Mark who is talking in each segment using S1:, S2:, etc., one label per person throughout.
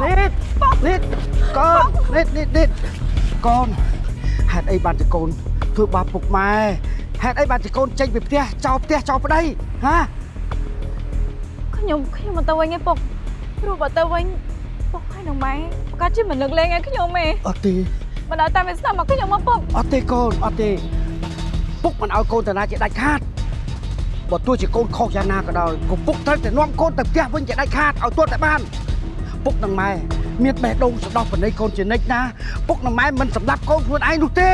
S1: នេះនេះកូននេះនេះនេះកូនហេតុអីបានជាកូនធ្វើបាបពុកម៉ែហេតុអីបានជាកូនចេញពីផ្ទះចោលផ្ទះចោលប្តីហា
S2: ខ្ញុំខ្ញុំមិនទៅវិញទេពុកព្រោះបើទៅវិញពុកហើយនឹងម៉ែប្រកាសជាមិននឹកលេងឲ្យខ្ញុំទេ
S1: អត់ទេ
S2: មិនដល់តាមវាស្នាមមកខ្ញុំមកពុក
S1: អត់ទេកូនអត់ទេពុកមិនឲ្យកូនតាណាជាដាច់ខាតបើទោះជាកូនខុសយ៉ាងណាក៏ដោយក៏ពុកត្រូវតែនាំកូនទៅផ្ទះវិញជាដាច់ខាតឲ្យទាល់តែបាន ពុកនិងម៉ែមានបេះដូងស្ដោះបណីកូនជានិច្ចណាពុកនិងម៉ែមិនសម្លាប់កូនខ្លួនឯងនោះទេ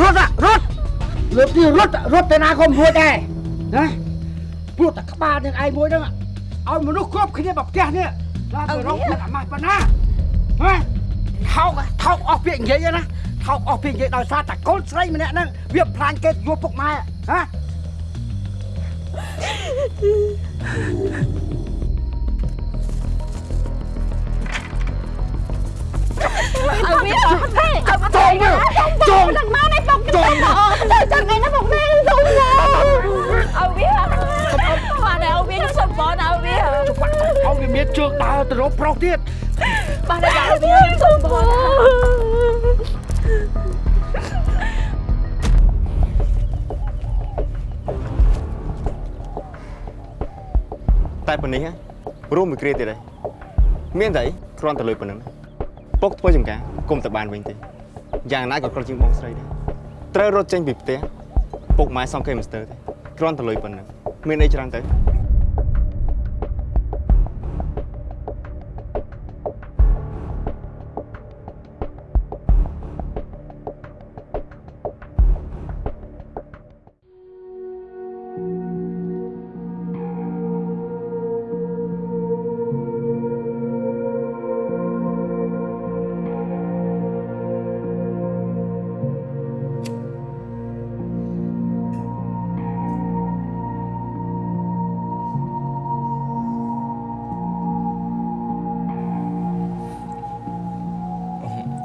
S1: រត់อะរត់លើកនេះរត់រត់ទៅណាក៏មិនរួចដែរណាព្រោះតែក្បាលនឹងឯងមួយហ្នឹងឲ្យមនុស្សគ្រប់គ្នាមកផ្ទះនេះដល់ទៅរកអ្នកអាម៉ាស់ប៉ុណ្ណាហ៎ថោកថោកអស់ពាក្យនិយាយណាថោកអស់ពាក្យនិយាយដោយសារតែកូនស្រីម្នាក់ហ្នឹងវាផ្លាញគេយកពុកម៉ែហ៎
S2: ឲ្យវាហេឲ្យ
S1: ចងមើលចង
S2: ឡើងមកនេះពុក
S1: ចងមើល
S2: ទៅចឹងឯណាពុកម៉ែសុំណាឲ្យវាបានឲ្យវាខ្ញុំសុំបងឲ្យវា
S1: ច្បាស់ឲ្យវាមានជើងដើរទៅរកប្រុសទៀត
S2: បានឲ្យវាសុំបង
S3: តែប៉ុណ្នេះហ៎រួមមួយគ្រាទៀតហើយមានតែអីគ្រាន់តែលុយប៉ុណ្ណឹង ពុកធ្វើចំការគុំតែបានវិញទេយ៉ាងណាក៏ក្រជាងបងស្រីដែរត្រូវរត់ចេញពីផ្ទះពុកម៉ែសងគេមិនស្ទើរទេគ្រាន់តែលុយប៉ុណ្ណឹងមានអីច្រើនទៅ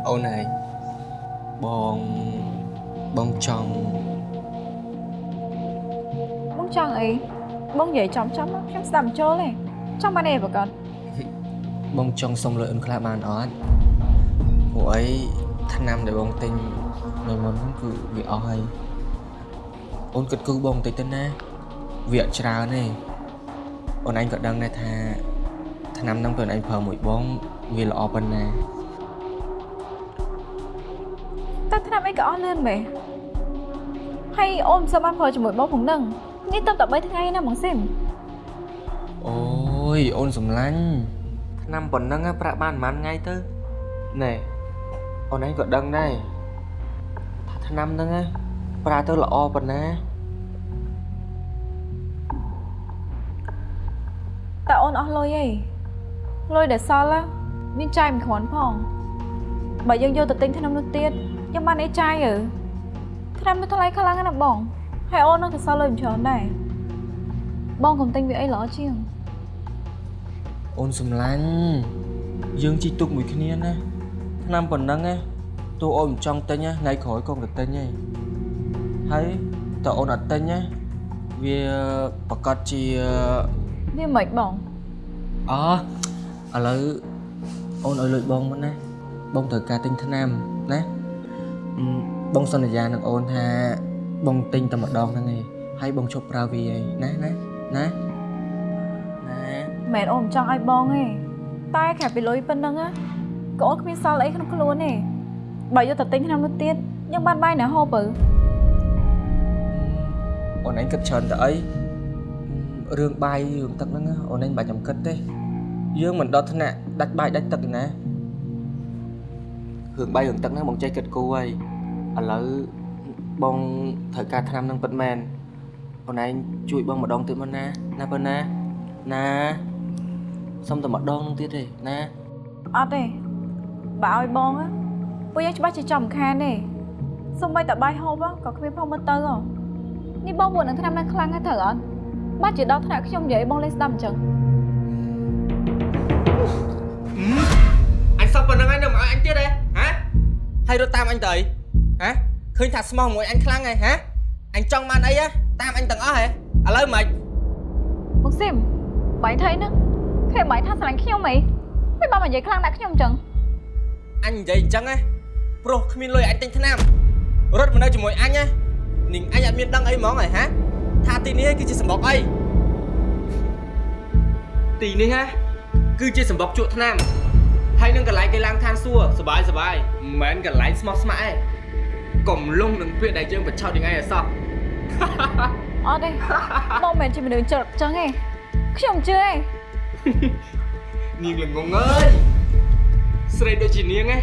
S4: អូនហើយបងបងចង់
S2: បងចង់អីបងនិយាយចំចំខ្ញុំស្ដាប់មិនចូលទេចង់បានអីប្រកាស
S4: បងចង់សុំលុយអូនខ្លះបានអត់ព្រោះអីឆ្នាំដែលបងទិញនៅមុនហ្នឹងគឺវាអស់ហើយអូនគិតគូរបងបន្តិចទៅណាវាអត់ច្រើនទេអូនឯងក៏ដឹងដែរថាឆ្នាំហ្នឹងពេលអូនឯងប្រើមួយបងវាល្អប៉ុណ្ណា
S2: អីក៏អស់លឿនមែនហើយអូនមិនសូវបានប្រើជាមួយបងផងនឹងនេះទៅតែ3ថ្ងៃណាបងស៊ីម
S4: អូយអូនសំឡាញ់ឆ្នាំប៉ុណ្ណឹងណាប្រាក់បានប៉ុន្មានថ្ងៃទៅណែអូនឯងក៏ដឹងដែរថាឆ្នាំហ្នឹងណាប្រើទៅល្អប៉ុណ្ណា
S2: តែអូនអស់លុយអីលុយដែលសល់ណាមានចាយមិនគ្រាន់ផង បើយើងយកទៅទិញថ្នាំនោះទៀតយើងបានអីចាយយើថ្នាំនោះថ្លៃខ្លាំងណាស់បងហើយអូននឹងទៅសល់លុយមិនច្រើនដែរបងកុំទិញវាអីល្អជាង
S4: អូនសំឡាញ់យើងជីកទុកមួយគ្នាណាឆ្នាំប៉ុណ្ណឹងណាទោះអូនមិនចង់ទិញណាថ្ងៃក្រោយក៏ទៅទិញដែរហើយតើអូនអត់ទិញណាវាប្រកាសជា
S2: វាមិនបង
S4: អឥឡូវអូនឲ្យលុយបងមុនណា បងត្រូវការទិញថ្នាំណាអឺបងសន្យានឹងអូនថាបងទិញតែម្ដងហ្នឹងឯងហើយបងឈប់ប្រើវាឯងណាណាណាណា
S2: មិនមែនអូនមិនចង់ឲ្យបងទេតែខែពីលុយប៉ុណ្ណឹងណាក៏អូនគ្មានសល់អីក្នុងខ្លួនទេបើយកទៅទិញថ្នាំនោះទៀតយើងបានបាយណាហូបទៅ
S4: អូនឯងគិតច្រើនទៅអីរឿងបាយរឿងទឹកហ្នឹងណាអូនឯងមិនបាច់ចាំគិតទេយើងមិនដល់ថ្នាក់ដាច់បាយដាច់ទឹកទេណា រឿងបាយរឿងទឹកហ្នឹងបងចេះគិតគូរហើយឥឡូវបងត្រូវការថ្នាំហ្នឹងពិតមែនអូនឯងជួយបងម្ដងទៀតមកណាណាបើណាណាសុំតែម្ដងហ្នឹងទៀតទេណា
S2: អត់ទេបើឲ្យបងណាពួកយើងច្បាស់ជាចំខានទេសំបីតែបាយហូបក៏គ្មានផងមើលទៅហ៎នេះបងពួកនឹងថ្នាំនឹងខ្លាំងហើយត្រូវអត់បាច់ជាដល់ថ្នាក់ខ្ញុំនិយាយបងលេងស្ដាប់អញ្ចឹង
S4: អញសឹកប៉ុណ្្នឹងហើយនៅមកឲ្យអញទៀតហ៎ ហ៎ហើយរត់តាមអញទៅអីហ៎ឃើញថាស្មោះមួយអញខ្លាំងហើយហ៎អញចង់បានអីហ៎តាមអញទាំងអស់ហ៎ឥឡូវមិន
S2: បងស៊ីមបាយថៃហ្នឹងភេទបាយថាស្រឡាញ់ខ្ញុំអីមិនបានមកនិយាយខ្លាំងដាក់ខ្ញុំអញ្ចឹង
S4: អញនិយាយអញ្ចឹងណាព្រោះគ្មានលុយអញទិញថ្នាំរត់មកនៅជាមួយអញណានាងអញអត់មានដឹងអីហ្មងហ៎ហាថាទីនេះគឺជាសម្បុកអីទីនេះណាគឺជាសម្បុកជក់ថ្នាំ ហើយនឹងកន្លែងគេឡើងឋានសួគ៌សបាយសបាយមិនមែនកន្លែងស្មោះស្ម័គ្រឯងកុំលងនឹងពាក្យដែលយើងបញ្ឆោតយ៉ាងឯងអសោះ
S2: អត់ទេបងមិនមែនជាមនុស្សចរិតចឹងទេខ្ញុំជឿឯង
S4: នាងល្ងងអើយស្រីដូចជានាងឯង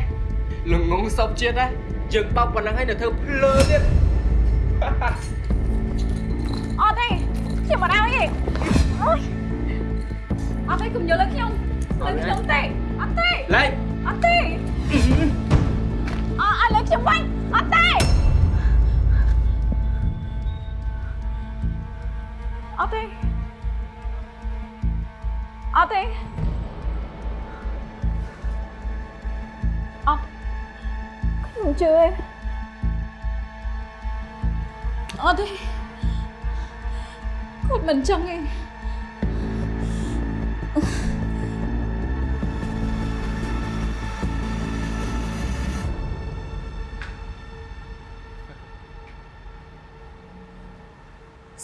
S4: ល្ងងសពជាតិណាយើងបោកប៉ុណ្ណឹងហើយនៅធ្វើភ្លើទៀត
S2: អត់ទេខ្ញុំមិនឲ្យទេអត់ទេកុំយល់លើខ្ញុំលើខ្ញុំទេ អត់ទេ
S4: ឡៃ
S2: អត់ទេអអត់លើខ្ញុំវិញអត់ទេអត់ទេ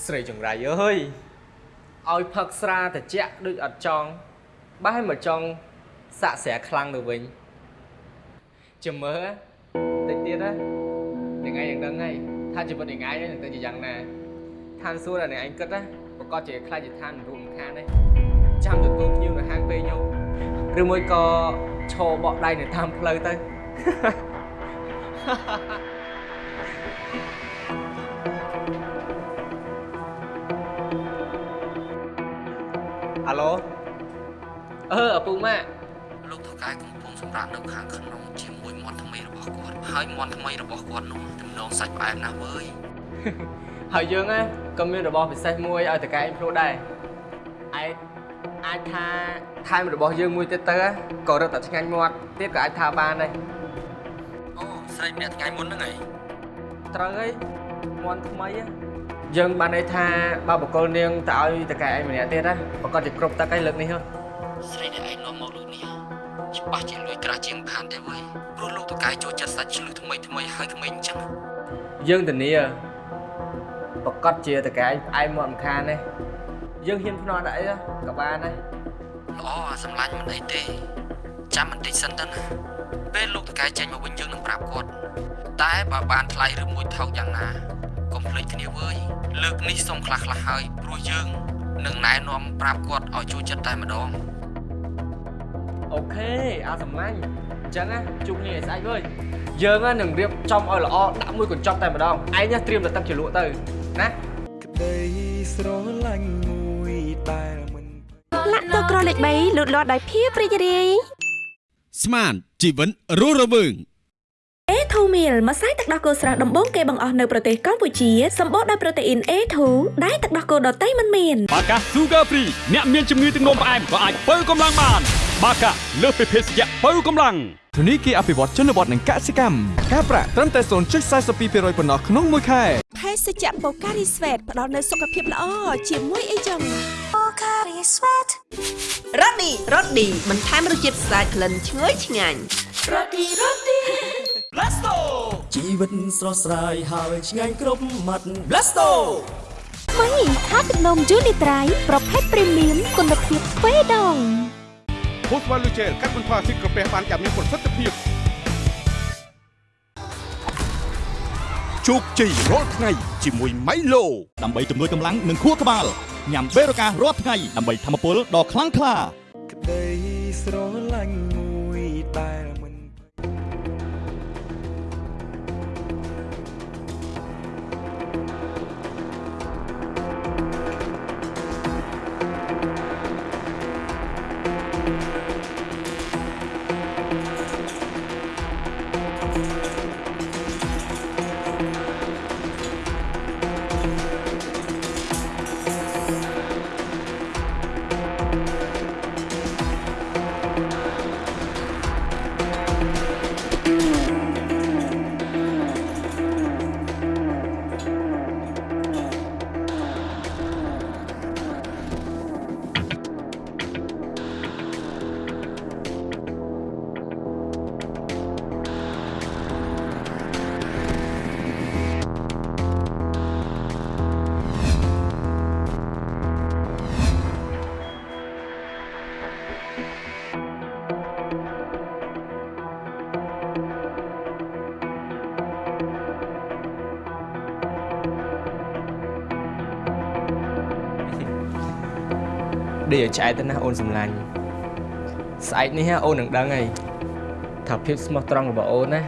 S4: ស្រីចង្រៃអើយឲ្យផឹកស្រាត្រជាក់ដូចអត់ចង់បែរមកចង់សាក់ស្រាខ្លាំងទៅវិញចាំមើលតិចទៀតណានឹងឯងនឹងដឹងហើយថាជីវិតនឹងឯងនឹងទៅជាយ៉ាងណាឋានសួគ៌ដែលនឹងឯងគិតណាប្រកាសជាខ្លាចជាឋានមិនរួមខានទេចាំទទួលភ្ញៀវនៅហាងពេលញោមឬមួយក៏ឈរបកដៃនៅតាមផ្លូវទៅ អាឡូអឺឪពុកម៉ាក់
S5: លោកថៅកែកំពុងសម្រាប់នៅខាងក្នុងជាមួយមាន់ថ្មីរបស់គាត់ហើយមាន់ថ្មីរបស់គាត់នោះទំនងសាច់ផ្អែមណាស់វើយ
S4: ហើយយើងណាក៏មានរបស់ពិសេសមួយឲ្យតកែឯងព្រោះដែរឯងអាចថាថែមរបស់យើងមួយទៀតទៅក៏រត់តែឆ្ងាញ់មាត់ទៀតក៏អាចថាបានដែរ
S5: អូស្រីម្នាក់ថ្ងៃមុនហ្នឹងហី
S4: ត្រូវហើយមាន់ថ្មីហ៎ យើងបានន័យថាបើបកគលនាងទៅឲ្យតកែឯងម្នាក់ទៀតណាប្រកាសជាគ្រប់ទឹកហើយលើកនេះហ៎
S5: ស្រីដែលឯងនាំមកលោកនេះច្បាស់ជាលួយក្រាស់ជាងផានទេវើយព្រោះលោកថៅកែចូលចិត្តសាច់ឆ្លុះថ្មីថ្មីហើយក្មេងអញ្ចឹង
S4: យើងធានាប្រកាសជាតកែឯងផ្អែមមាត់មិនខានទេយើងហ៊ានភ្នាល់ដាក់អីក៏បានដែរ
S5: ល្អអាសម្លាញ់មិនអីទេចាំបន្តិចសិនទៅណាពេលលោកថៅកែចេញមកវិញយើងនឹងប្រាប់គាត់តែបើបានថ្លៃឬមួយថោកយ៉ាងណាកុំភ្លេចគ្នាវើយ លើកនេះសុំខ្លះខ្លះៗហើយព្រោះយើងនឹងណែនាំប្រាប់គាត់ឲ្យចូលចិត្តតែម្ដង
S4: អូខេអាសម្លាញ់អញ្ចឹងណាជួបគ្នាឲ្យស្អែកវើយយើងណានឹងរៀបចំឲ្យល្អដាក់មួយកញ្ចប់តែម្ដងឯងណាត្រៀមតែទឹកជ្រលក់ទៅណា
S6: ក្តីស្រឡាញ់មួយដែលមិន
S7: លាក់ទឹកក្រលេខ3លូតលាស់ដោយភាពរីករាយ
S8: ស្មានជីវិនរស់រវើង
S7: A2 meal ម្សៅទឹកដោះគោស្រស់ដំបូងគេបង្អស់នៅប្រទេសកម្ពុជាសម្បូរដោយប្រូតេអ៊ីន A2 ដែលទឹកដោះគោដតៃមិនមាន
S9: បាកា Sugar Free អ្នកមានជំងឺទឹកនោមផ្អែមក៏អាចបើកម្លាំងបានបាកាលើសពីភេសជ្ជៈបើកម្លាំង
S6: ធនីគារអភិវឌ្ឍជនបទនិងកសិកម្មការប្រាក់ត្រឹមតែ0.42%ប៉ុណ្ណោះក្នុងមួយខែ
S7: ភេសជ្ជៈបូការីស្វេតផ្ដល់នូវសុខភាពល្អជាមួយអីចឹងបូការីស្វេតរ៉ូឌីរ៉ូឌីបន្ថែមរសជាតិស្អាតក្លិនឈ្ងុយឆ្ងាញ់រ៉ូឌីរ៉ូឌី
S6: ជីវិតស្រស់ស្រាយហើយឆ្ងាញ់គ្រប់មាត់ Blasto
S7: ថ្មីថាទឹកនំយូនីត្រៃប្រភេទព្រីមៀមគុណភាពទ្វេដង
S8: ពូស្វ៉ាលូជែលកាត់បន្ថយភាពក្រពះបានយ៉ាងមានប្រសិទ្ធភាពជោគជ័យរាល់ថ្ងៃជាមួយ Milo ដើម្បីជំនួយកម្លាំងនិងខួរក្បាលញ៉ាំបេរូការរាល់ថ្ងៃដើម្បីធម្មពលដ៏ខ្លាំងក្លា
S6: ក្តីស្រឡាញ់មួយដែ
S4: ដេកឲ្យឆ្អែតទៅណាអូនសម្លាញ់ស្អែកនេះអូននឹងដឹងហើយថាភាពស្មោះត្រង់របស់អូនណា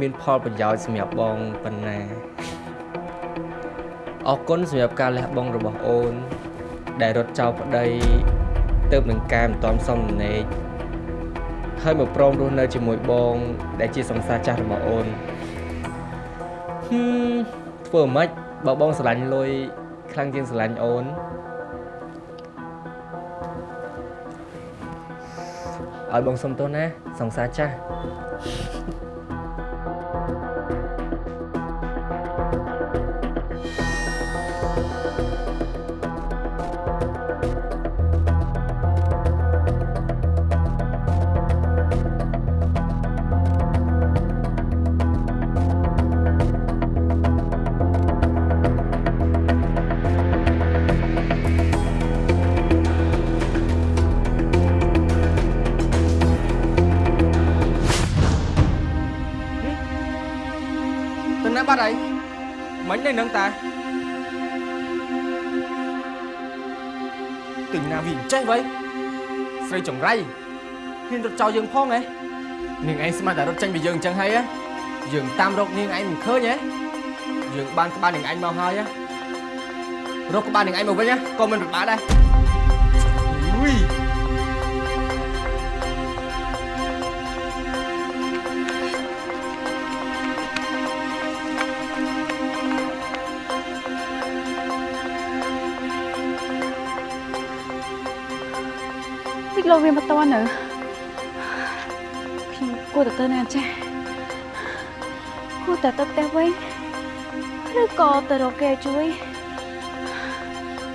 S4: មានផលប្រយោជន៍សម្រាប់បងប៉ុណ្ណាអរគុណសម្រាប់ការលះបង់របស់អូន ដែលរត់ចោលប្តីទៅនឹងកែមិនទាន់សមដំណេកហើយមកព្រមរស់នៅជាមួយបង ដែលជាសង្សារចាស់របស់អូនហឹមធ្វើម៉េចបើបងស្រឡាញ់លុយខ្លាំងជាងស្រឡាញ់អូន ឲ្យបងសុំទោសណាសង្សារចាស់ នៅនឹងតាទិញណាវាអញ្ចេះវៃស្រីចង្រៃហ៊ានរត់ចោលយើងផងហ៎នាងឯងស្មានតែរត់ចេញពីយើងអញ្ចឹងហើយហ៎យើងតាមរកនាងឯងមិនឃើញហ៎យើងបានក្បាលនាងឯងមកហើយហ៎រកក្បាលនាងឯងមកវិញហ៎ក៏មិនពិបាកដែរអុយ
S2: លោកវាមកតន់នៅខ្ញុំគួរតែទៅណាចាស់គួរតែទៅផ្ទះវិញឬក៏ទៅរកគេជួយ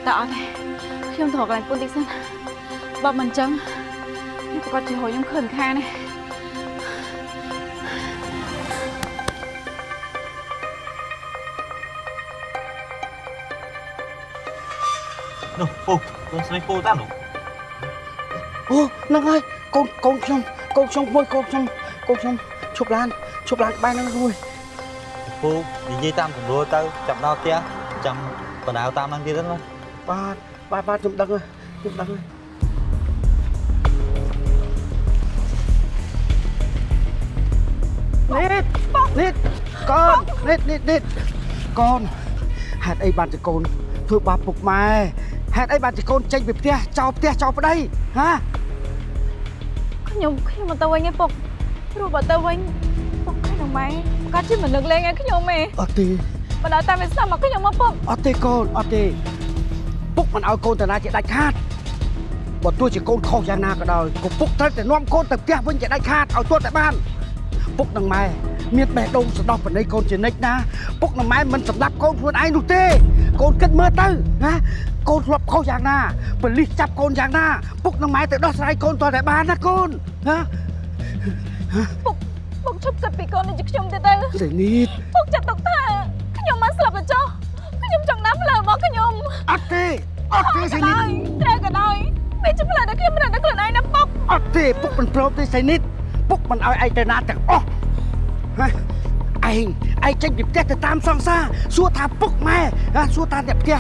S2: តែអត់ទេខ្ញុំទៅរកកន្លែងពុនតិចសិនបើមិនអញ្ចឹងខ្ញុំប្រកាសជារកខ្ញុំខឹងខានទេ
S10: នោះពូកូនស្រីពូតាមនោះ
S1: អូហ្នឹងហើយកូនកូនខ្ញុំកូនខ្ញុំមួយកូនខ្ញុំកូនខ្ញុំឈប់ឡានឈប់ឡានក្បែរហ្នឹងមួយ
S10: ពូនិយាយតាមកម្រួលទៅចាំដល់ផ្ទះចាំបណ្ដៅតាមហ្នឹងទៀតណា
S1: បាទបាទបាទខ្ញុំដឹងហើយខ្ញុំដឹងហើយនេះនេះកូននេះនេះនេះកូនហេតុអីបានជាកូនធ្វើបាបពុកម៉ែហេតុអីបានជាកូនចេញពីផ្ទះចោលផ្ទះចោលប្តីហា
S2: ខ្ញុំខ្ញុំមកទៅវិញឯងពុកព្រោះបើទៅវិញពុកខ្ញុំម៉ែប្រកាសជាមិនលើកលែងឲ្យខ្ញុំទេ
S1: អត់ទេ
S2: បើដល់តាមវាស្ដាប់មកខ្ញុំមកពុក
S1: អត់ទេកូនអត់ទេពុកមិនឲ្យកូនទៅណាជាដាច់ខាតបើទោះជាកូនខុសយ៉ាងណាក៏ដោយក៏ពុកត្រូវតែនាំកូនទៅផ្ទះវិញជាដាច់ខាតឲ្យទាល់តែបានពុកនិងម៉ែ មានបេះដូងស្ដោះបណីកូនជានិច្ចណាពុកនិងម៉ែមិនសម្លាប់កូនខ្លួនឯងនោះទេ កូនគិតមើលទៅណាកូនធ្លាប់ខុសយ៉ាងណាប៉លិសចាប់កូនយ៉ាងណាពុកនិងម៉ែទៅដោះស្រាយកូនទាល់តែបានណាកូនណា
S2: ពុកពុកឈប់គិតពីកូននេះជាខ្ញុំទៀតទៅ
S1: សេនីត
S2: ពុកចាត់ទុកថាខ្ញុំមកស្លាប់ទៅចុះខ្ញុំចង់ណាំផ្លូវរបស់ខ្ញុំ
S1: អត់ទេអត់ទេសេនីត
S2: ត្រូវក៏ដោយពេលជាផ្លូវដែលខ្ញុំមិនដឹងខ្លួនឯងណាពុក
S1: អត់ទេពុកមិនព្រមទេសេនីតពុកមិនឲ្យឯងទៅណាទាំងអស់ហ៎ ឯងឯងចេញពីផ្ទះទៅតាមសង្សារសួរថាពុកម៉ែណាសួរថាអ្នកផ្ទះ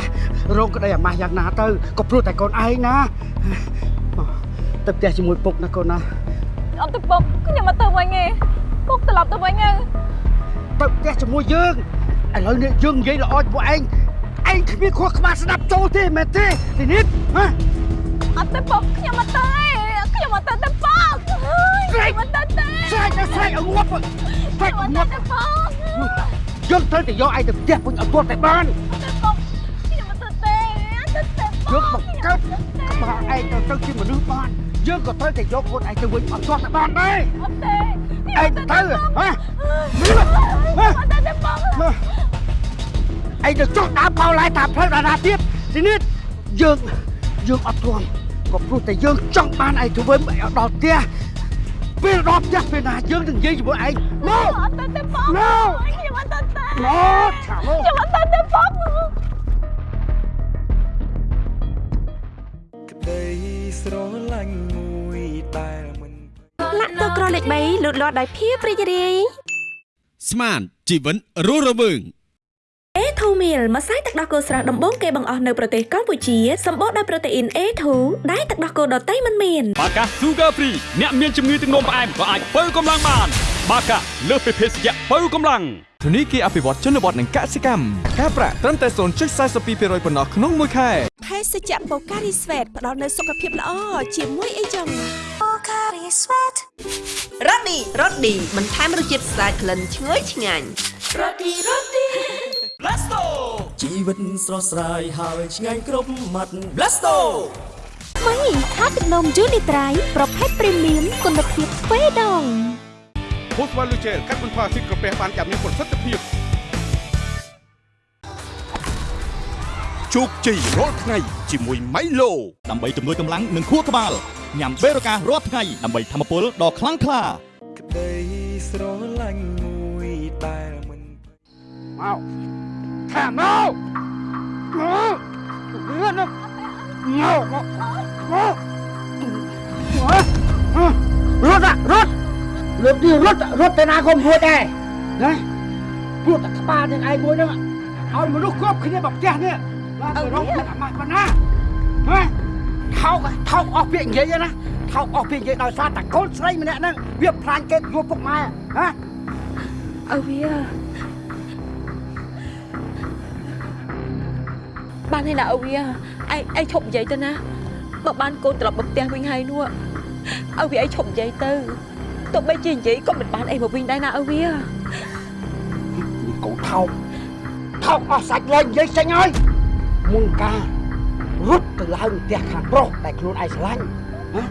S1: រោងក្តីអាម៉ាស់យ៉ាងណាទៅក៏ព្រោះតែកូនឯងណាទៅផ្ទះជាមួយពុកណាកូនណា
S2: អត់ទៅពុកខ្ញុំមកទៅវិញទេពុកត្រឡប់ទៅវិញទៅ
S1: ទៅផ្ទះជាមួយយើងឥឡូវនេះយើងនិយាយល្អជាមួយឯងឯងគ្មានខួរក្បាលស្ដាប់ចូលទេមែនទេសេនីតហ៎
S2: អត់ទៅពុកខ្ញុំមកទៅទេខ្ញុំមកទៅទៅពុកហើយខ្ញុំមកទៅទេ
S1: ស្រែកទៅស្រែកឲ្យងាប់ ស្រែក
S2: ខ្ញុំ
S1: ងា
S2: មក
S1: ប់
S2: ទៅពុក
S1: យើងត្រូវតែយកឯងទៅផ្ទះវិញឲ្យទាល់តែបាន
S2: ទៅពុកខ្ញុំមកទៅទេទៅទេពុ
S1: យើងបង្កើតក្បាលឯងទៅទៅជាមនុស្សបានយើងក៏ត្រូវតែយកខ្លួនឯងទៅវិញឲ្យទាល់តែបានដែរ
S2: អត់ទេ
S1: ឯងទៅហ៎
S2: មកទៅទេពុក
S1: ឯងទៅចុះដើរបោឡាយតាមផ្លូវដាណាទៀតទីនេះយើងយើងអត់ទ្រាំក៏ព្រោះតែយើងចង់បានឯងទៅវិញឲ្យដល់ផ្ទះ ពេលដល់ផ្ទះពេលណាយើងនឹងនិយាយជាមួយឯងមក
S2: អត់ទៅទេពុក
S1: មក
S2: ខ្ញុំអត់ទៅទេ
S1: មកឆាមក
S2: ខ្ញុំអត់ទៅទេពុក
S7: លាក់ទឹកក្រលេខ3លូតលាស់ដោយភាពរីករាយ
S8: ស្មានជីវិនរស់រវើង
S7: អេ
S11: A2 Meal ម្សៅទឹកដោះគោស្រស់ដំបូងគេបង្អស់នៅប្រទេសកម្ពុជាសម្បូរដោយប្រូតេអ៊ីន A2 ដែលទឹកដោះគោដតៃមិនមាន
S9: បាកា Sugar Free អ្នកមានជំងឺទឹកនោមផ្អែមក៏អាចបើកម្លាំងបាន បាកាលើសពីភេសជ្ជៈបើកម្លាំង
S6: ធនីគារអភិវឌ្ឍជនបទនិងកសិកម្មការប្រាក់ត្រឹមតែ0.42%ប៉ុណ្ណោះក្នុងមួយខែ
S11: ភេសជ្ជៈបូការីស្វេតផ្ដល់នូវសុខភាពល្អជាមួយអីចឹងបូការីស្វេតរ៉ូឌីរ៉ូឌីបន្ថែមរសជាតិស្អាតក្លិនឈ្ងុយឆ្ងាញ់រ៉ូឌីរ៉ូឌី
S12: Blasto ជីវិតស្រស់ស្រាយហើយឆ្ងាញ់គ្រប់មាត់ Blasto
S13: មីថាទឹកនំយូនីត្រៃប្រភេទព្រីមៀមគុណភាពទ្វេដង
S14: ភូស្វ័លលូជែលកាត់បន្ថយស៊ីក្រពះបានយ៉ាងមានប្រសិទ្ធភាព
S8: ជោគជ័យរាល់ថ្ងៃជាមួយ Milo ដើម្បីជំនួយកម្លាំងនិងខួរក្បាលញ៉ាំបេរូការរាល់ថ្ងៃដើម្បីធម្មពលដ៏ខ្លាំងក្លា
S12: ក្តីស្រឡាញ់មួយដែលមិន
S1: មក ថាមកមកលឿនមកមកមកមករត់อะរត់លើកនេះរត់រត់ទៅណាក៏មិនរួចដែរណាព្រោះតែក្បាលនឹងឯងមួយហ្នឹងឲ្យមនុស្សគ្រប់គ្នាមកផ្ទះនេះបាទទៅរកតែអាម៉ាស់ប៉ុណ្ណាហ៎ថោកថោកអស់ពាក្យនិយាយណាថោកអស់ពាក្យនិយាយដោយសារតែកូនស្រីម្នាក់ហ្នឹងវាផ្លាញ់គេយកពុកម៉ែហ៎
S7: អើវា បានហើយណាអើវាឯងឯងឈប់និយាយទៅណាបើបានកូនត្រឡប់មកផ្ទះវិញហើយនោះអើវាឯងឈប់និយាយទៅទោះបីជានិយាយក៏មិនបានអីមកវិញដែរណាអើវា
S1: កូនថោកថោកអស់សាច់លែងនិយាយចេញហើយមុនការរត់ទៅឡើងផ្ទះខាងប្រុសដែលខ្លួនឯងស្រឡាញ់ណា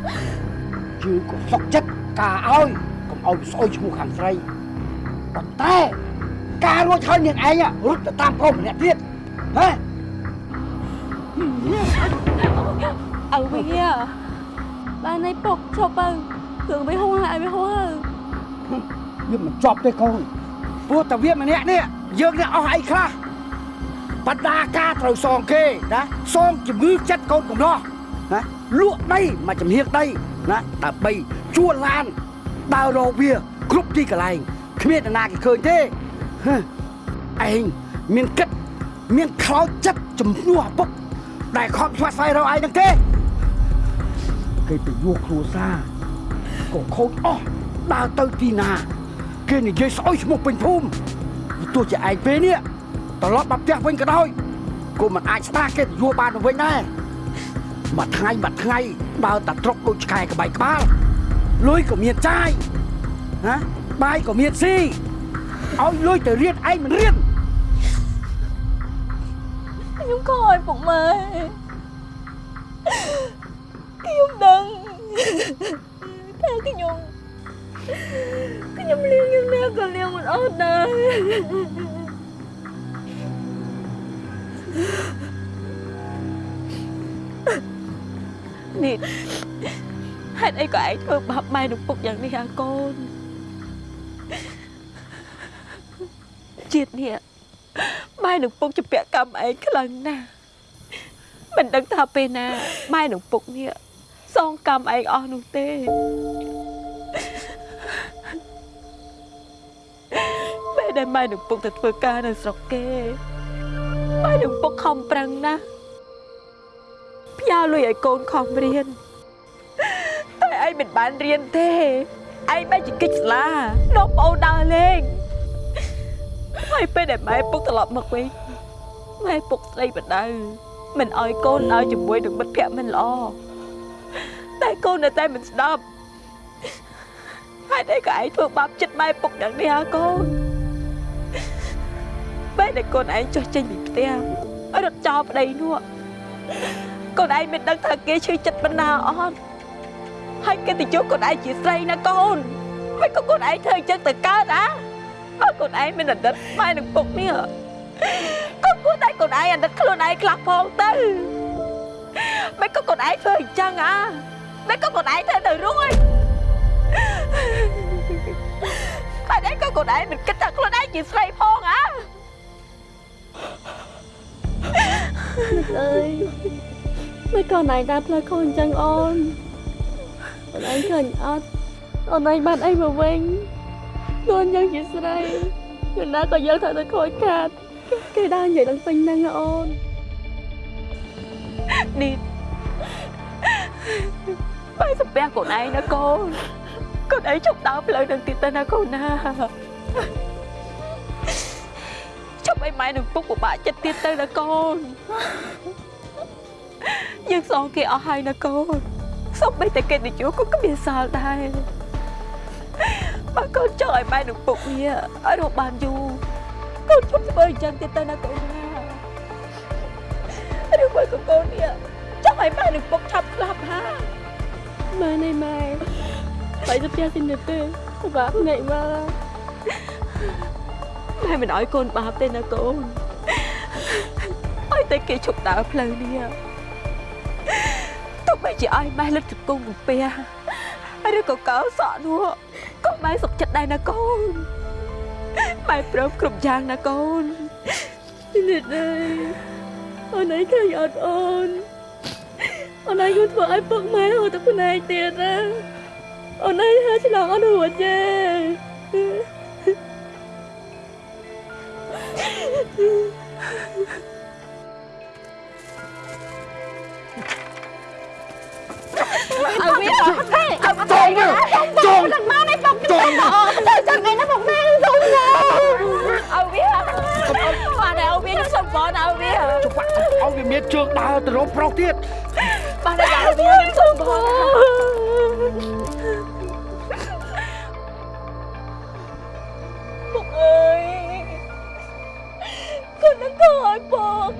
S1: ជឿក៏សុកចិត្តការឲ្យកុំឲ្យវាស្អុយឈ្មោះខាងស្រីប៉ុន្តែការរួចហើយនាងឯងរត់ទៅតាមប្រុសម្នាក់ទៀតហ៎
S7: អើវាបានឯងពុកឈប់ទៅគ្រឿងវាហួងហើយឲ្យវាហួងហើយ
S1: វាមិនជាប់ទេកូនព្រោះតែវាម្នាក់នេះយើងនេះអស់អីខ្លះបណ្ដាការត្រូវសងគេណាសងជំងឺចិត្តកូនកំឡោះណាលក់ដីមកចំហៀងដីណាដើម្បីជួលឡានដើររកវាគ្រប់ទីកន្លែងគ្មាននរណាគេឃើញទេហឺឯងមានគិតមានខ្លោចចិត្តជំនួសឪពុក ដែលខំស្វាត់ស្វែងរកឯងហ្នឹងទេគេទៅយកគ្រួសារក៏ខូចអស់ដើរទៅទីណាគេនិយាយស្អុយឈ្មោះពេញភូមិទោះជាឯងពេលនេះត្រឡប់មកផ្ទះវិញក៏ដោយក៏មិនអាចស្ដារគេទៅយួរបានទៅវិញដែរមួយថ្ងៃមួយថ្ងៃដើរតែត្រុកដូចឆ្កែក្បៃក្បាលលុយក៏មានចាយណាបាយក៏មានស៊ីឲ្យលុយទៅរៀនឯងមិនរៀន
S7: ខ្ញុំខឲ្យពុកម៉ែខ្ញុំដឹងថាខ្ញុំខ្ញុំលៀងយ៉ាងណាក៏លៀងមិនអត់ដែរនេះហេតុអីក៏ឯងធ្វើបាបម៉ែនឹងពុកយ៉ាងនេះអាកូនជាតិនេះ ម៉ែនឹងពុកជាពាក់កម្មឯងខ្លាំងណាស់មិនដឹងថាពេលណាម៉ែនឹងពុកនេះសងកម្មឯងអស់នោះទេពេលដែលម៉ែនឹងពុកទៅធ្វើការនៅស្រុកគេម៉ែនឹងពុកខំប្រឹងណាស់ផ្ញើលុយឲ្យកូនខំរៀនតែឯងមិនបានរៀនទេឯងបែរជាគិតស្លានាំប្អូនដើរលេង ហើយពេលដែលម៉ែពុកត្រឡប់មកវិញម៉ែពុកស្ដីបដៅមិនអោយកូនដើរជាមួយនឹងមិត្តភក្តិមិនល្អតែកូននៅតែមិនស្ដាប់ហើយតែក៏ឯងធ្វើបាបចិត្តម៉ែពុកយ៉ាងនេះហ៎កូនពេលដែលកូនឯងចុះចេញពីផ្ទះរត់ចោលប្តីនោះកូនឯងមិនដឹងថាគេឈឺចិត្តបណ្ណាអត់ហើយគេទៅយកកូនឯងជាស្រីណាកូនមិនក៏កូនឯងធ្វើអញ្ចឹងទៅកើតអា បើកូនឯងមានអតីតម៉ែនឹងពុកនេះក៏គួរតែកូនឯងអតីតខ្លួនឯងខ្លះផងទៅមិនក៏កូនឯងធ្វើអញ្ចឹងអាមិនក៏កូនឯងធ្វើទៅរួចហើយឯងក៏កូនឯងមិនគិតថាខ្លួនឯងជាស្រីផងអា
S15: អើយមិនក៏ណៃតាផ្លូវខូចអញ្ចឹងអូនអូនឯងឃើញអត់អូនឯងបានអីមកវិញ ខ្លួនយើងជាស្រីយូរណាក៏យើងត្រូវតែខូចខាតគេដើរនិយាយឡើងពេញហ្នឹងអូន
S7: នេះបាយសំពះកូនឯងណាកូនកូនឯងជប់ដើរផ្លូវនឹងទៀតទៅណាកូនណាជប់ឲ្យម៉ែនឹងពុកពិបាកចិត្តទៀតទៅណាកូនយើងសងគេអស់ហើយណាកូនសូម្បីតែកិត្តិយសក៏គ្មានសល់ដែរ បើកូនចង់ឲ្យម៉ែនឹងពុកនេះឲ្យរស់បានយូរកូនជប់ធ្វើអញ្ចឹងទៀតទៅណាកូនណាឬមួយក៏កូននេះចង់ឲ្យម៉ែនឹងពុកឆាប់ស្លាប់ហា
S15: ម៉ែនេះម៉ែបាយទៅផ្ទះទីនេះទេពិបាកភ្នែកមក
S7: ម៉ែមិនឲ្យកូនបាបទេណាកូនឲ្យតែគេឈប់ដើរផ្លូវនេះទោះបីជាឲ្យម៉ែលិតជង្គង់កំពះឬក៏កោសក់នោះ ក៏ម៉ែសុខចិត្តដែរណាកូនម៉ែព្រមគ្រប់យ៉ាងណាកូន
S15: នេះដែរអូនឯងឃើញអត់អូនអូនឯងគឺធ្វើឲ្យពុកម៉ែហូរទឹកភ្នែកទៀតណាអូនឯងហើឆ្លងអត់រួចទេ
S13: ឲ្យវាអត់ទេឲ្យមកចូលមក ចូលដល់មកនេះពុកចូលអូទៅចឹងឯណាពុកម៉ែសុំណាឲ្យវាបានឲ្យវាខ្ញុំសុំបងឲ្យវា
S1: ច្បាក់ឲ្យវាមានជើងដើរទៅរកប្រុសទៀត
S13: បានឲ្យវាខ្ញុំសុំបងពុកអើយគាត់នឹងខឲ្យពុក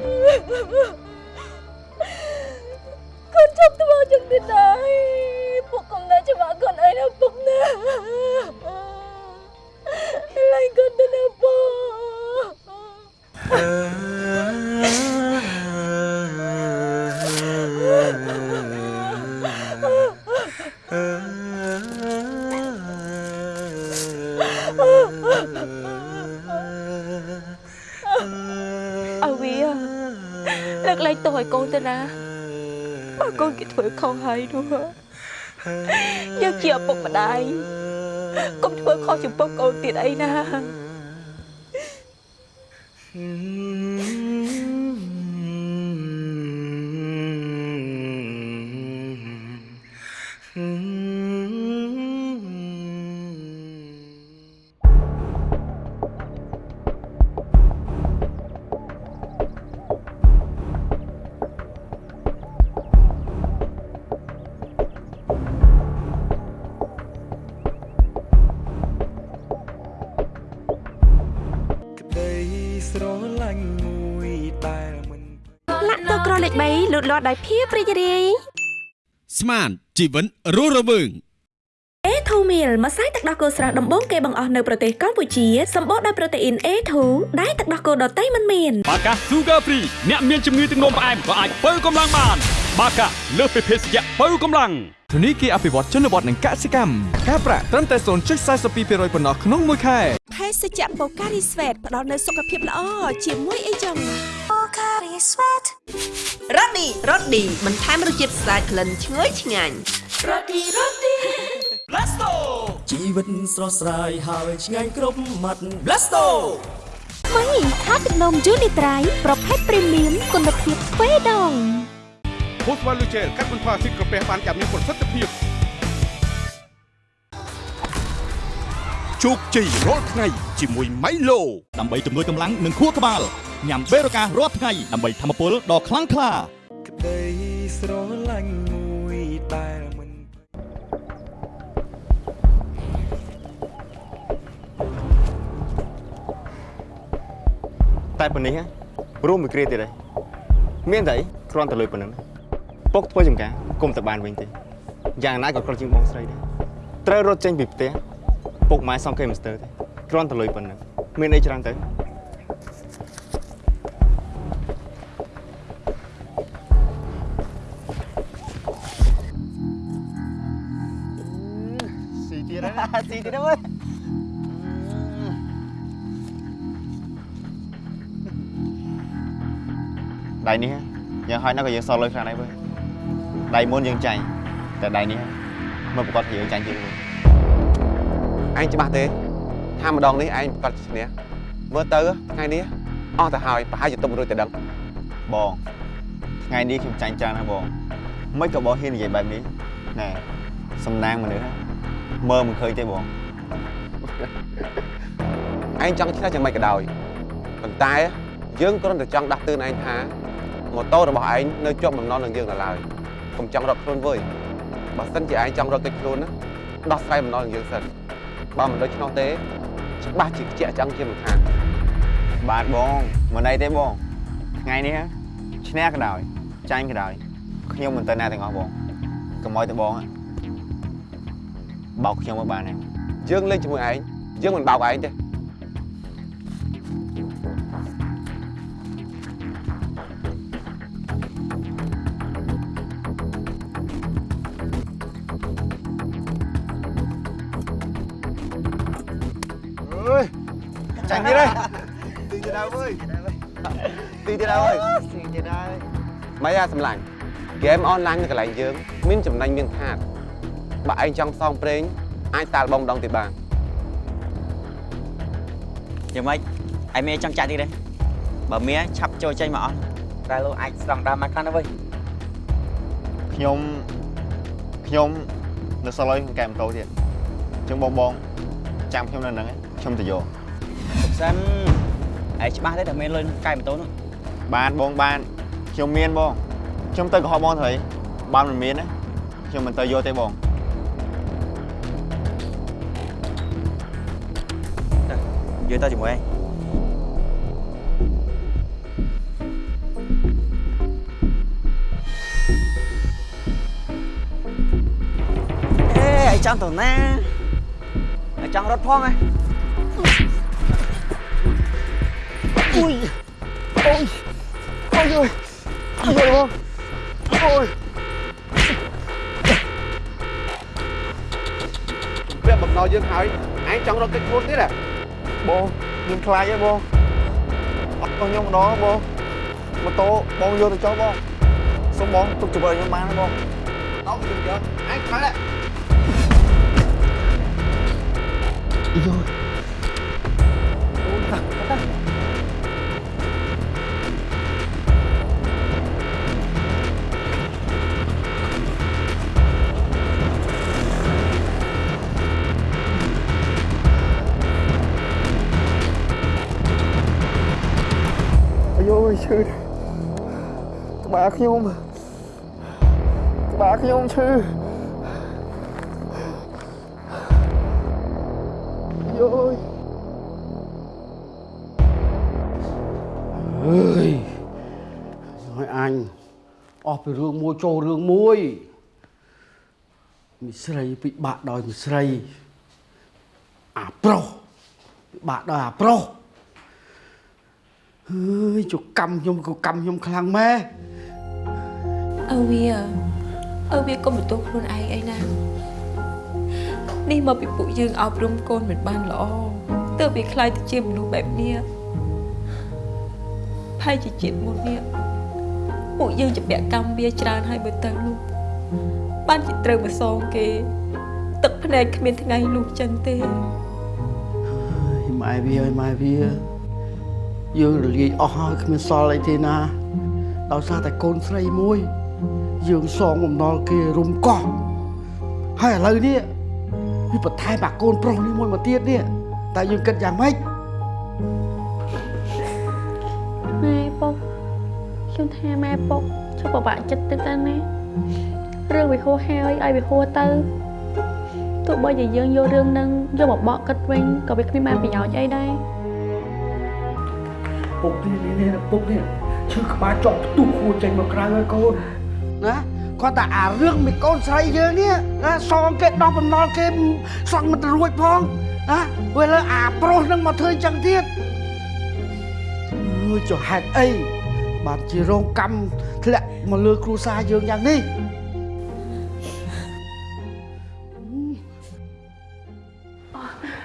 S7: ខុសហើយនោះយើងជាឪពុកម្ដាយកុំធ្វើខុសចំពោះកូនទៀតអីណា
S12: ស្រឡាញ់មួយដែលមិន
S7: លាក់តក្រលេខ3លូតលាស់ដោយភាពរីករាយ
S8: ស្មានជីវិនរស់រវើង
S7: A2 meal ម្សៅទឹកដោះគោស្រស់ដំបូងគេបង្អស់នៅប្រទេសកម្ពុជាសម្បូរដោយប្រូតេអ៊ីន A2 ដែលទឹកដោះគោដតៃមិនមាន
S9: បាកា Sugar Free អ្នកមានជំងឺទឹកនោមផ្អែមក៏អាចបើកម្លាំងបាន បាកាលើសពីភេសជ្ជៈបើកម្លាំង
S6: ធនីគារអភិវឌ្ឍជនបទនិងកសិកម្មការប្រាក់ត្រឹមតែ0.42%ប៉ុណ្ណោះក្នុងមួយខែ
S7: ភេសជ្ជៈបូការីស្វេតផ្ដល់នូវសុខភាពល្អជាមួយអីចឹងបូការីស្វេតរ៉ូឌីរ៉ូឌីបន្ថែមរសជាតិស្អាតក្លិនឈ្ងុយឆ្ងាញ់រ៉ូឌីរ៉ូឌី
S12: Blasto ជីវិតស្រស់ស្រាយហើយឆ្ងាញ់គ្រប់មាត់ Blasto
S13: មីថាទឹកនំយូនីត្រៃប្រភេទព្រីមៀមគុណភាពទ្វេដង
S14: ភូ ស្វ័លលូជែលកាត់បន្ថយស៊ីក្រពះបានយ៉ាងមានប្រសិទ្ធភាព
S8: ជោគជ័យរាល់ថ្ងៃជាមួយ Milo ដើម្បីជំនួយកម្លាំងនិងខួរក្បាលញ៉ាំបេរូការរាល់ថ្ងៃដើម្បីធម្មពលដ៏ខ្លាំងក្លា
S12: ក្តីស្រឡាញ់មួយដែលមិន
S3: តែប៉ុណ្នេះហ៎រួមមួយគ្រាទៀតហើយមានតែអីគ្រាន់តែលុយប៉ុណ្ណឹង ពុកធ្វើចំការគុំតែបានវិញទេយ៉ាងណាក៏ក្រជាងបងស្រីដែរត្រូវរត់ចេញពីផ្ទះពុកម៉ែសងគេមិនស្ទើរទេគ្រាន់តែលុយប៉ុណ្ណឹងមានអីច្រើនទៅ
S1: ស៊ីទៀតហើយស៊ីទៀតហើយ
S3: ដៃនេះយ៉ាងហើយណាក៏យើងសល់លុយខ្លាំងដែរវើយ ដៃមុនយើងចាញ់តែដៃនេះមកប្រកាសពីយើងចាញ់ជាងមួយ
S16: ឯងច្បាស់ទេថាម្ដងនេះឯងប្រកាសឈ្នះមើលទៅថ្ងៃនេះអស់ទៅហើយប្រហែលជាទុំរួចតែដឹង
S3: បងថ្ងៃនេះខ្ញុំចាញ់ច្រើនណាស់បងមិនក៏បងហ៊ាននិយាយបែបនេះណែសំណាងមនុស្សមើលមិនឃើញទេបង
S16: ឯងចង់ឆ្នះយ៉ាងម៉េចក៏ដោយប៉ុន្តែយើងគ្រាន់តែចង់ដាស់តឿនឯងថាម៉ូតូរបស់ឯងនៅជាប់បំណុលនឹងយើងនៅឡើយ កុំចង់រត់ខ្លួនវើយបើសិនជាឯងចង់រត់គេចខ្លួនណាដោះស្រាយបំណុលនឹងយើងសិនបើមិនដូច្នោះទេច្បាស់ជាខ្ជាក់ឆ្អឹងជាមិនខាន
S3: បាទបងមិនអីទេបងថ្ងៃនេះឈ្នះក៏ដោយចាញ់ក៏ដោយខ្ញុំមិនទៅណាទាំងអស់បងកុំឲ្យតែបងបោកខ្ញុំមកបានទេ
S16: យើងលេងជាមួយឯងយើងមិនបោកឯងទេ
S3: ហើយទីទៀតហើយ
S16: ម៉េចអាសម្លាញ់ហ្គេមអនឡាញនៅកន្លែងយើងមានចំណេញមានខាតបើឯងចង់ផ្សងព្រេងអាចតាល់បងម្ដងទៀតបាន
S17: យ៉ាងម៉េចឯមេចង់ចាក់ទៀតទេបើមេឆាប់ចូលចេញមកអស់តែលោកអាចស្ដង់ដាមមកខាងទៅវិញ
S3: ខ្ញុំខ្ញុំនៅសល់ឲ្យកែម៉ូតូទៀតចឹងបងបងចាំខ្ញុំនៅហ្នឹងឯងខ្ញុំទៅយក
S17: សុខសិនឯងច្បាស់ទេតែមានលុយកែម៉ូតូនោះ
S3: បានបងបានខ្ញុំមានបងខ្ញុំទៅកុហកបងទៅអីបានមិនមានណាខ្ញុំមិនទៅយកទេបង
S17: យើងទៅជាមួយឯងអេឯងចង់ទៅណាឯងចង់រត់ផងហ៎
S3: អុយអូយអូយ អូយអូយបងអូយ
S16: វាបំណុលយើងហើយឯងចង់រត់គេចខ្លួនទៀតហ៎
S3: បងខ្ញុំខ្លាចហើយបងអត់ខ្ញុំម្ដងបងម៉ូតូបង ឈឺក្បាលខ្ញុំក្បាលខ្ញុំឈឺយោយ
S1: អើយឲ្យអញអស់ពីរឿងមួយចូលរឿងមួយមីស្រីពិបាកដោយមីស្រីអាប្រុសពិបាកដោយអាប្រុស អើយជកម្មខ្ញុំក៏កម្មខ្ញុំខ្លាំងម៉ែ
S7: អើវាអើវាកុំបន្ទោសខ្លួនឯងអីណានេះមកពីពួកយើងអប់រំកូនមិនបានល្អទើបវាខ្លាយទៅជាមនុស្សបែបនេះផែជាជាតិមុននេះពួកយើងជាពាក់កម្មវាច្រើនហើយបើទៅនោះបានជាត្រូវមកសងគេ ទឹកភ្នែកគ្មានថ្ងៃលុះចឹងទេ
S1: ម៉ែវាឲ្យម៉ែវា យើងរលាយអស់ហើយគ្មានសល់អីទេណាដោយសារតែកូនស្រីមួយ យើងសងបំណុលគេរុំកោះហើយឥឡូវនេះវាបន្ថែមអាកូនប្រុសនេះមួយមកទៀតនេះតែយើងគិតយ៉ាងម៉េច
S15: ម៉ែពុកខ្ញុំថាម៉ែពុកជប់ពិបាកចិត្តទៅទៅណារឿងវាហួសហើយឲ្យវាហួសទៅទោះបីជាយើងយករឿងនឹងយកមកបកគិតវិញក៏វាគ្មានបានប្រយោជន៍អីដែរ
S1: ពុកនេះនេះនេះពុកនេះឈឺក្បាលចង់ផ្ទុះហួរចេញមកក្រៅហើយកូនណាគាត់តែអារឿងមីកូនស្រីយើងនេះណាសងគេដោះបំណុលគេសងមិនទៅរួចផងណាពេលលើអាប្រុសនឹងមកធ្វើអញ្ចឹងទៀតអើយចុះហេតុអីបានជារងកម្មធ្លាក់មកលើគ្រួសារយើងយ៉ាងនេះ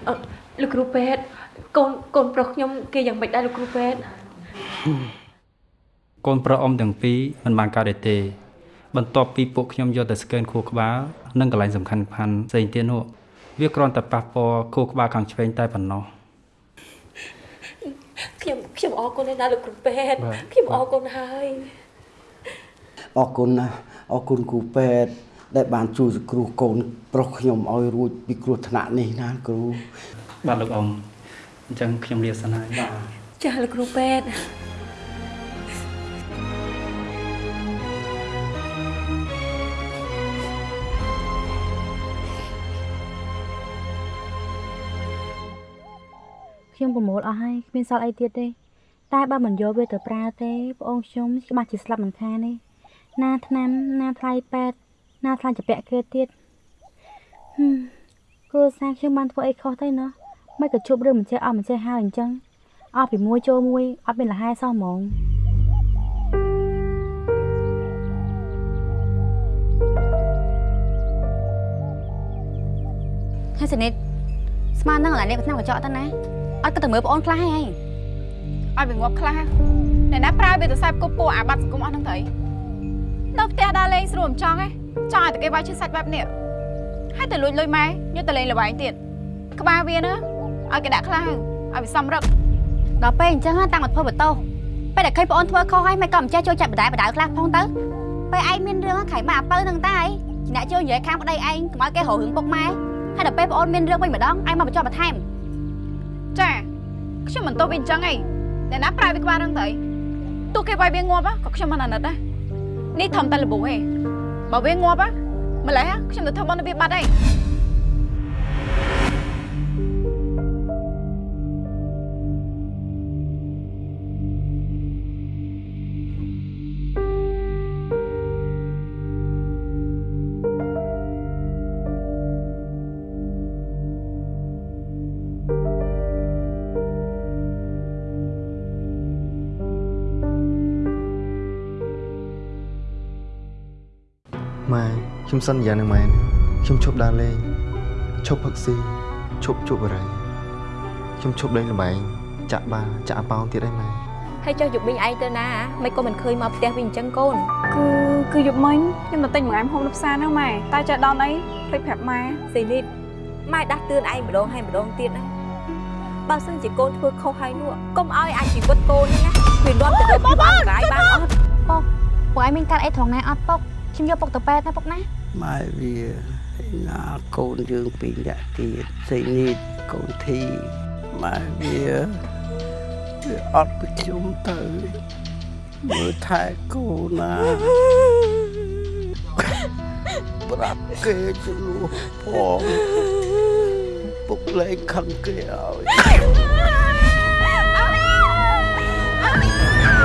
S7: អឺលោកគ្រូពេទ្យ កូនកូនប្រុសខ្ញុំគេយ៉ាងម៉េចដែរលោកគ្រូពេទ្យកូ
S18: នប្រុសអ៊ំទាំងពីរមិនបានកើតទេទេ បន្ទាប់ពីពួកខ្ញុំយកទៅស្កេនខួរក្បាលនិងកន្លែងសំខាន់ៗផ្សេងទៀតនោះវាគ្រាន់តែប៉ះពាល់ខួរក្បាលខាងឆ្វេងតែប៉ុណ្ណោះ
S7: ខ្ញុំខ្ញុំអរគុណណាស់លោកគ្រូពេទ្យ
S1: បាទ
S7: ខ្ញុំអរគុណហើយ
S1: អរគុណណាស់អរគុណគ្រូពេទ្យដែលបានជួយសង្គ្រោះកូនប្រុសខ្ញុំឲ្យរួចពីគ្រោះថ្នាក់នេះណាគ្រូ
S18: បាទលោកអ៊ំ អញ្ចឹងខ្ញុំលាសិនហើយបាទ
S7: ចាស់លោកគ្រូពេទ្យ
S19: ខ្ញុំប្រមូលអស់ហើយគ្មានសល់អីទៀតទេតែបើមិនយកវាទៅប្រើទេប្អូនខ្ញុំច្បាស់ជាស្លាប់មិនខានទេណាថ្នាំណាថ្លៃពេទ្យណាថ្លៃចាពាក់គេទៀតហឹមគ្រួសារខ្ញុំបានធ្វើអីខុសទៅណោះ មិនក៏ជប់រឿងមិនចេះអស់មិនចេះហើយអញ្ចឹងអស់ពីមួយចូលមួយអត់មានលហែសោះហ្មង
S14: ហើយសនិតស្មាននឹងកន្លែងនេះឆ្នាំកញ្ចក់ទៅណាអត់ក៏ទៅមើលប្អូនខ្លះហើយឲ្យវាងាប់ខ្លះអ្នកណាប្រើវាទៅសាបគប់ពួកអាបាត់សង្គមអស់ហ្នឹងទៅអីនៅផ្ទះដើរលេងស្រួលមិនចង់ទេចង់ឲ្យតែគេវាយឈឺសាច់បែបនេះហើយទៅលួចលុយម៉ែយកទៅលេងល្បែងទៀតក្បាលវាណា ឲ្យគេដាក់ខ្លះឲ្យវាសំរឹកដល់ពេលអញ្ចឹងតាំងមកធ្វើបន្ទោសពេលដែលឃើញប្អូនធ្វើខុសហើយមិនក៏មិនចេះចូលចិត្តបដាយបដាវខ្លះផងទៅពេលឯងមានរឿងខៃមកអាពៅហ្នឹងតាអីអ្នកចូលនិយាយខាងប្តីឯងកុំឲ្យគេរករឿងពុកម៉ែហើយដល់ពេលប្អូនមានរឿងវិញម្ដងឯងមកបញ្ចុះបន្ថែមចាខ្ញុំមិនទោសវាអញ្ចឹងឯងអ្នកណាប្រើវាក្បាលរឿងទៅទោះគេវាយវាងាប់ក៏ខ្ញុំមិនអាណិតដែរនេះធំតែលបូឯងបើវាងាប់ម្លេះខ្ញុំទៅធ្វើបន់វាបាត់ឯង
S3: ខ្ញុំសន្យានឹងម៉ែខ្ញុំឈប់ដើរលេងឈប់ផឹកស៊ីឈប់ជក់បរិយខ្ញុំឈប់លេងល្បែងចាក់បាល់ចាក់អាប៉ោងទៀតឯងម៉ែ
S14: ហើយចុះយប់មីងឯងទៅណាមិនក៏មិនឃើញមកផ្ទះវិញអញ្ចឹងកូន
S2: គឺគឺយប់មិញខ្ញុំទៅទិញបង្អែមហូបនៅផ្សារហ្នឹងម៉ែតែចេះដល់អីភ្លេចប្រាប់ម៉ែ
S14: ស៊ីនីតម៉ែដាស់តឿនឯងម្ដងហើយម្ដងទៀតណាបើសិនជាកូនធ្វើខុសហើយនោះកុំឲ្យអាចជីវិតកូននេះណាវានាំទៅដល់ពីបានរាយបានអត់ពុកពុកឯងមានកាត់អីត្រង់ណាអត់ពុក ខ្ញុំយកពុកទៅពេទ្យណាពុកណា
S1: ម៉ែវាឯណាកូនយើងពីរនាក់ទៀតសេនីតកូនធីម៉ែវាវាអត់ពីខ្ញុំទៅមើលថែកូនណាប្រាប់គេជំនួសផងពុកលែងខឹងគេឲ្យ
S12: ក្